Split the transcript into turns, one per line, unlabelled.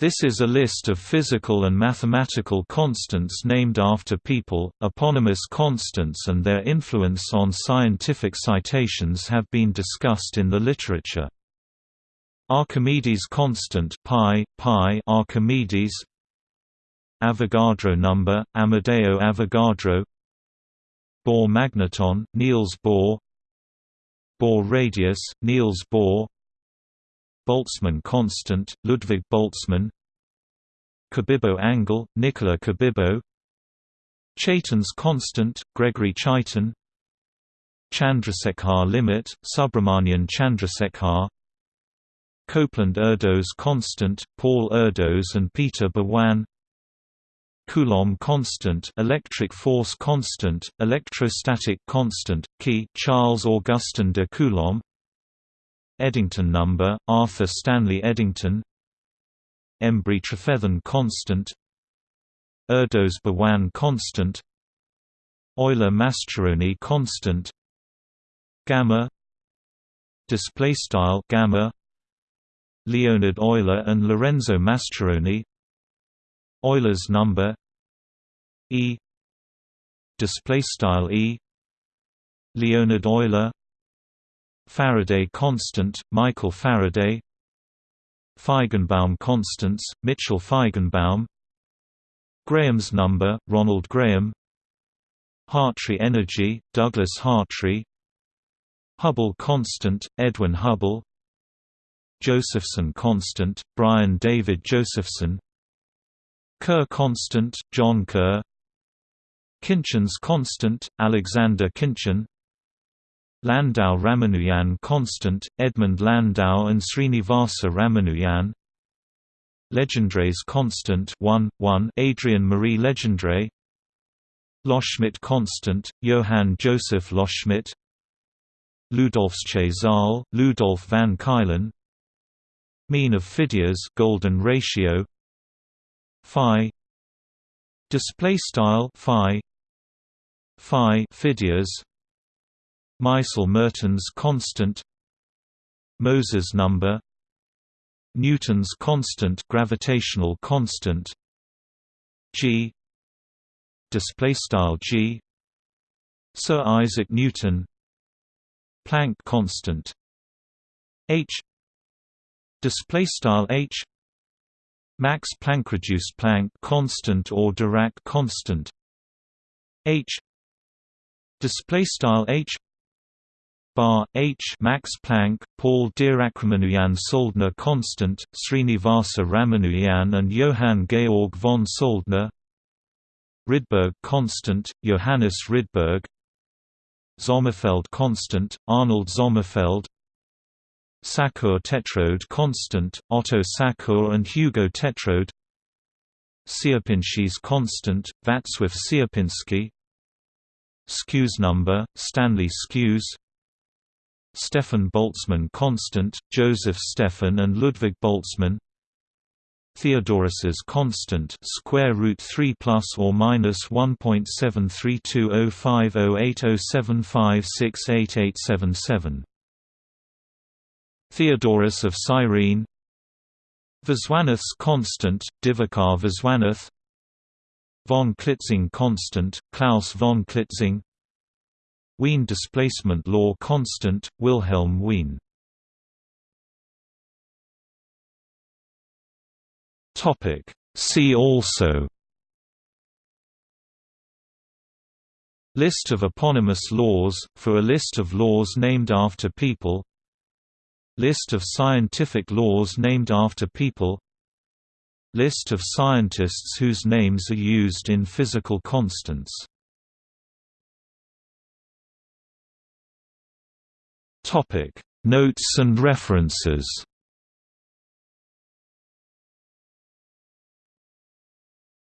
This is a list of physical and mathematical constants named after people. Eponymous constants and their influence on scientific citations have been discussed in the literature. Archimedes constant pi, pi Archimedes Avogadro number, Amedeo Avogadro Bohr magneton, Niels Bohr Bohr radius, Niels Bohr Boltzmann constant, Ludwig Boltzmann Cabibbo angle, Nicola Cabibbo Chaitin's constant, Gregory Chaitin Chandrasekhar limit, Subrahmanyan Chandrasekhar Copeland-Erdos constant, Paul Erdos and Peter Borwein Coulomb constant electric force constant, electrostatic constant, key Charles Augustin de Coulomb Eddington number, Arthur Stanley Eddington. Embry-Trefethen constant. Erdos-Borwein constant. Euler-Mascheroni constant. Gamma. Display style gamma. Leonhard Euler and Lorenzo Mascheroni Euler's number. E. Display style E. Leonhard Euler Faraday constant, Michael Faraday Feigenbaum constants, Mitchell Feigenbaum Graham's number, Ronald Graham Hartree energy, Douglas Hartree Hubble constant, Edwin Hubble Josephson constant, Brian David Josephson Kerr constant, John Kerr Khinchin's constant, Alexander Khinchin Landau Ramanujan constant, Edmund Landau and Srinivasa Ramanujan. Legendre's constant 1, 1 Adrien Marie Legendre. Loschmidt constant, Johann Joseph Loschmidt. Ludolfsche Zahl, Ludolf van Ceulen. Mean of Phidias golden ratio. Phi. Display style phi. Phi Phidias Meissel-Mertens constant Moser's number Newton's constant gravitational constant G display style G Sir Isaac Newton Planck constant H display style H Max Planck reduced Planck constant or Dirac constant H display style H bar H Max Planck, Paul Dirac-Ramanujan Soldner constant, Srinivasa Ramanujan and Johann Georg von Soldner. Rydberg constant, Johannes Rydberg. Sommerfeld constant, Arnold Sommerfeld. Sackur Tetrode constant, Otto Sackur and Hugo Tetrode. Sierpinski's constant, Václav Sierpinski Skewes number, Stanley Skewes Stefan Boltzmann constant, Joseph Stefan and Ludwig Boltzmann. Theodorus's constant square root 3 plus or minus 1.7320508075688877 Theodorus of Cyrene. Viswanath's constant, Divakar Viswanath Von Klitzing constant, Klaus von Klitzing Wien displacement law constant, Wilhelm Wien. Topic. See also. List of eponymous laws, for a list of laws named after people. List of scientific laws named after people. List of scientists whose names are used in physical constants
Topic: Notes and references.